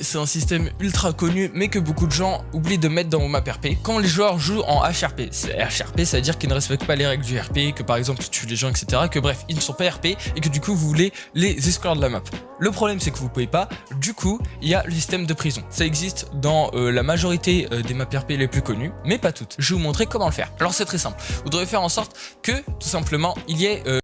c'est un système ultra connu, mais que beaucoup de gens oublient de mettre dans vos maps RP quand les joueurs jouent en HRP. HRP, ça veut dire qu'ils ne respectent pas les règles du RP, que par exemple, tu tuent les gens, etc. Que bref, ils ne sont pas RP et que du coup, vous voulez les exclure de la map. Le problème, c'est que vous pouvez pas. Du coup, il y a le système de prison. Ça existe dans euh, la majorité euh, des maps RP les plus connues, mais pas toutes. Je vais vous montrer comment le faire. Alors, c'est très simple. Vous devrez faire en sorte que, tout simplement, il y ait euh,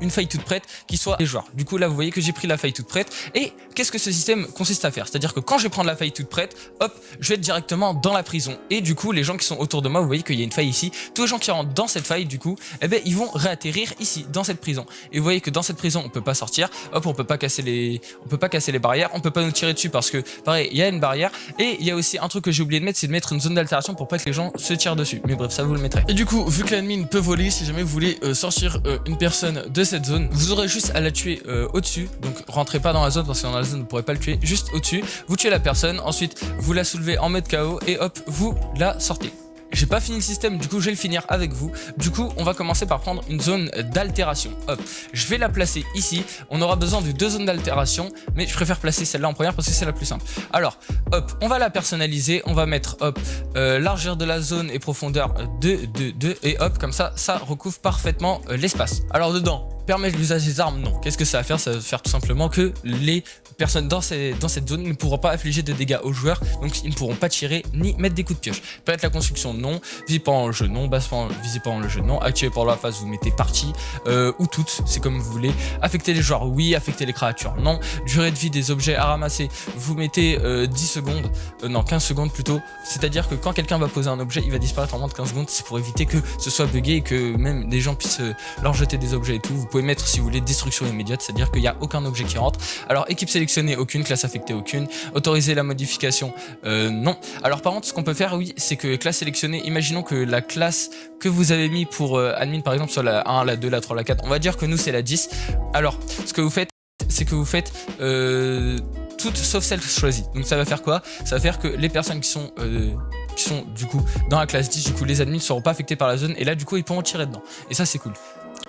une faille toute prête qui soit les joueurs. Du coup, là, vous voyez que j'ai pris la faille toute prête. Et qu'est-ce que ce système consiste à faire? C'est-à-dire que quand je vais prendre la faille toute prête, hop, je vais être directement dans la prison. Et du coup, les gens qui sont autour de moi, vous voyez qu'il y a une faille ici. Tous les gens qui rentrent dans cette faille, du coup, eh ben, ils vont réatterrir ici, dans cette prison. Et vous voyez que dans cette prison, on peut pas sortir. Hop, on peut pas casser les, on peut pas casser les barrières. On peut pas nous tirer dessus parce que, pareil, il y a une barrière. Et il y a aussi un truc que j'ai oublié de mettre, c'est de mettre une zone d'altération pour pas que les gens se tirent dessus. Mais bref, ça vous le mettrez. Et du coup, vu que l'admin peut voler, si jamais vous voulez euh, sortir euh, une personne de cette zone, vous aurez juste à la tuer euh, au-dessus. Donc, rentrez pas dans la zone parce que dans la zone, vous pourrez pas le tuer. Juste au-dessus. Vous tuez la personne. Ensuite, vous la soulevez en mode KO et hop, vous la sortez. J'ai pas fini le système, du coup je vais le finir avec vous. Du coup, on va commencer par prendre une zone d'altération. Hop, je vais la placer ici. On aura besoin de deux zones d'altération, mais je préfère placer celle-là en première parce que c'est la plus simple. Alors, hop, on va la personnaliser. On va mettre, hop, euh, largeur de la zone et profondeur de 2, 2, et hop, comme ça, ça recouvre parfaitement euh, l'espace. Alors dedans, permettre l'usage des armes, non. Qu'est-ce que ça va faire? Ça va faire tout simplement que les personnes dans, dans cette zone ne pourront pas affliger de dégâts aux joueurs, donc ils ne pourront pas tirer ni mettre des coups de pioche. Peut-être la construction, non. Visé pendant le jeu, non. Basse visé pendant le jeu, non. Activé pendant la phase, vous mettez partie euh, ou toutes, c'est comme vous voulez. Affecter les joueurs, oui. Affecter les créatures, non. Durée de vie des objets à ramasser, vous mettez 10 euh, secondes, euh, non, 15 secondes plutôt. C'est-à-dire que quand quelqu'un va poser un objet, il va disparaître en moins de 15 secondes. C'est pour éviter que ce soit buggé et que même des gens puissent leur jeter des objets et tout. Vous pouvez mettre, si vous voulez, destruction immédiate, c'est-à-dire qu'il n'y a aucun objet qui rentre. Alors, équipe sélectionnée, aucune, classe affectée, aucune. Autoriser la modification, non. Alors, par contre, ce qu'on peut faire, oui, c'est que classe sélectionnée, imaginons que la classe que vous avez mis pour euh, admin par exemple sur la 1, la 2, la 3, la 4, on va dire que nous c'est la 10. Alors ce que vous faites c'est que vous faites euh, toutes sauf celles choisies. Donc ça va faire quoi? Ça va faire que les personnes qui sont euh, qui sont du coup dans la classe 10, du coup les admins ne seront pas affectés par la zone et là du coup ils pourront tirer dedans. Et ça c'est cool.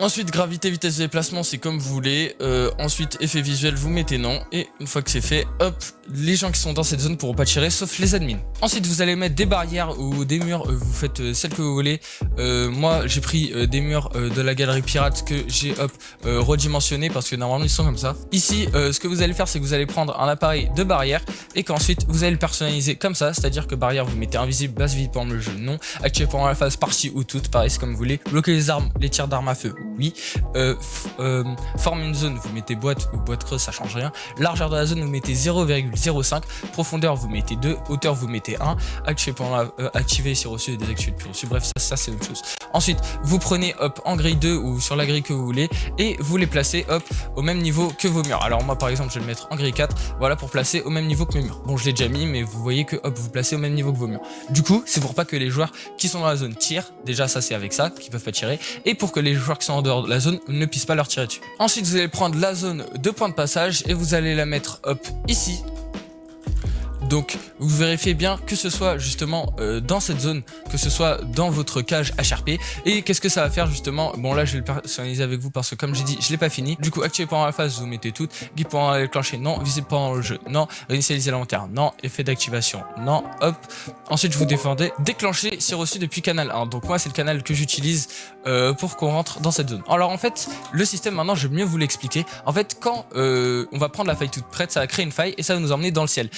Ensuite, gravité, vitesse de déplacement, c'est comme vous voulez. Euh, ensuite, effet visuel, vous mettez non. Et une fois que c'est fait, hop, les gens qui sont dans cette zone pourront pas tirer, sauf les admins. Ensuite, vous allez mettre des barrières ou des murs. Euh, vous faites euh, celle que vous voulez. moi, j'ai pris des murs de la galerie pirate que j'ai, hop, redimensionné parce que normalement, ils sont comme ça. Ici, ce que vous allez faire, c'est que vous allez prendre un appareil de barrière et qu'ensuite, vous allez le personnaliser comme ça. C'est-à-dire que barrière, vous mettez invisible, basse vie pendant le jeu, non. Activé pendant la phase partie ou toute, pareil, c'est comme vous voulez. Bloquer les armes, les tirs d'armes à feu, oui. Euh, euh, forme une zone, vous mettez boîte ou boîte creuse, ça change rien. Largeur de la zone, vous mettez 0,05. Profondeur, vous mettez 2. Hauteur, vous mettez 1. Activer, pendant la, euh, activer si reçu et désactiver depuis reçu. Bref, ça, c'est une chose. Ensuite, vous prenez hop en grille 2 ou sur la grille que vous voulez et vous les placez hop au même niveau que vos murs. Alors moi par exemple, je vais le mettre en grille 4, voilà pour placer au même niveau que mes murs. Bon, je l'ai déjà mis, mais vous voyez que hop, vous placez au même niveau que vos murs. Du coup, c'est pour pas que les joueurs qui sont dans la zone tirent. Déjà, ça c'est avec ça qu'ils peuvent pas tirer. Et pour que les joueurs qui sont en dehors de la zone ne puissent pas leur tirer dessus. Ensuite, vous allez prendre la zone de point de passage et vous allez la mettre hop ici donc vous vérifiez bien que ce soit justement euh, dans cette zone, que ce soit dans votre cage HRP. Et qu'est-ce que ça va faire justement? Bon là je vais le personnaliser avec vous parce que comme j'ai dit je l'ai pas fini. Du coup activer pendant la phase vous mettez toutes. Guide pendant déclencher non. Visible pendant le jeu non. Réinitialiser l'inventaire non. Effet d'activation non. Hop. Ensuite je vous défendez. Déclencher si reçu depuis canal 1. Donc moi c'est le canal que j'utilise euh, pour qu'on rentre dans cette zone. Alors en fait le système maintenant je vais mieux vous l'expliquer. En fait quand euh, on va prendre la faille toute prête ça va créer une faille et ça va nous emmener. Dans le ciel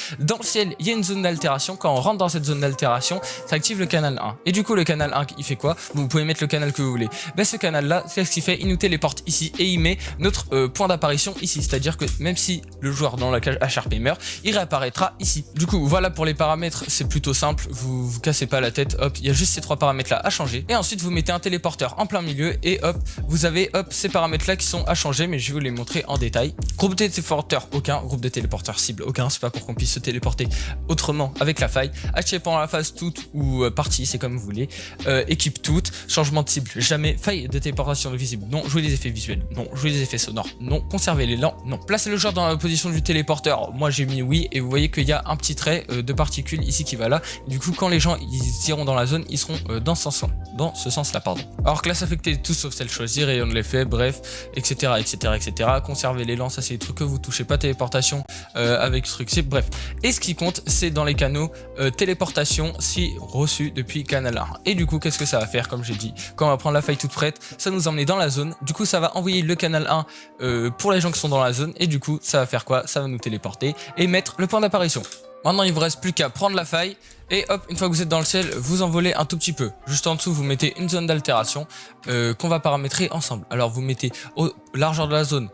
il y a une zone d'altération. Quand on rentre dans cette zone d'altération, ça active le canal 1. Et du coup, le canal 1, il fait quoi? Vous pouvez mettre le canal que vous voulez. Ben, ce canal-là, qu'est-ce qu'il fait Il nous téléporte ici et il met notre euh, point d'apparition ici. C'est-à-dire que même si le joueur dans la cage HRP meurt, il réapparaîtra ici. Du coup, voilà pour les paramètres, c'est plutôt simple. Vous vous cassez pas la tête. Hop, il y a juste ces trois paramètres-là à changer. Et ensuite, vous mettez un téléporteur en plein milieu et hop, vous avez hop ces paramètres-là qui sont à changer, mais je vais vous les montrer en détail. Groupe de téléporteurs, aucun. Groupe de téléporteurs cible, aucun. C'est pas pour qu'on puisse se téléporter autrement avec la faille. Activer pendant la phase toute ou euh, partie, c'est comme vous voulez. Euh, équipe toute, changement de cible, jamais. Faille de téléportation visible, non. Jouer les effets visuels, non. Jouer les effets sonores, non. Conserver l'élan, non. Placer le joueur dans la position du téléporteur, moi j'ai mis oui. Et vous voyez qu'il y a un petit trait euh, de particules ici qui va là. Du coup, quand les gens ils iront dans la zone, ils seront dans ce sens dans ce sens-là, pardon. Alors classe affectée, tout sauf celle choisie, rayon de l'effet, bref, etc., etc., etc. Conserver l'élan, ça c'est des trucs que vous touchez pas, téléportation avec truc, c'est bref. Et ce qui compte, c'est dans les canaux téléportation si reçu depuis canal 1. Et du coup, qu'est-ce que ça va faire Comme j'ai dit, quand on va prendre la faille toute prête, ça nous emmener dans la zone. Du coup, ça va envoyer le canal 1 euh, pour les gens qui sont dans la zone. Et du coup, ça va faire quoi? Ça va nous téléporter et mettre le point d'apparition. Maintenant, il vous reste plus qu'à prendre la faille et hop, une fois que vous êtes dans le ciel, vous envolez un tout petit peu. Juste en dessous, vous mettez une zone d'altération euh, qu'on va paramétrer ensemble. Alors, vous mettez au largeur de la zone,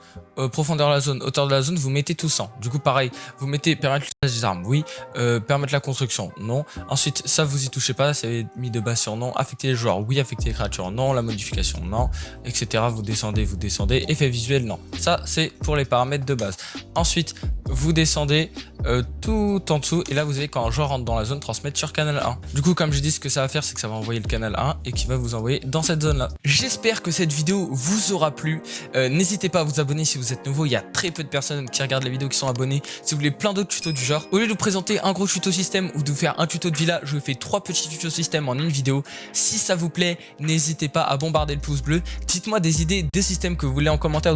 profondeur de la zone, hauteur de la zone, vous mettez tout 100. Du coup, pareil, vous mettez permettre armes, oui. Euh, permettre la construction, non. Ensuite, ça, vous y touchez pas, c'est mis de base sur non. Affecter les joueurs, oui. Affecter les créatures, non. La modification, non. Etc. Vous descendez, vous descendez. Effet visuel, non. Ça, c'est pour les paramètres de base. Ensuite, vous descendez euh, tout en dessous. Et là vous avez quand un joueur rentre dans la zone transmettre sur canal 1 du coup comme je dis ce que ça va faire c'est que ça va envoyer le canal 1 et qui va vous envoyer dans cette zone là j'espère que cette vidéo vous aura plu. Euh, n'hésitez pas à vous abonner si vous êtes nouveau. Il y a très peu de personnes qui regardent la vidéo qui sont abonnées. Si vous voulez plein d'autres tutos du genre au lieu de vous présenter un gros tuto système ou de vous faire un tuto de villa je vous fais trois petits tutos système en une vidéo. Si ça vous plaît n'hésitez pas à bombarder le pouce bleu. Dites moi des idées de systèmes que vous voulez en commentaire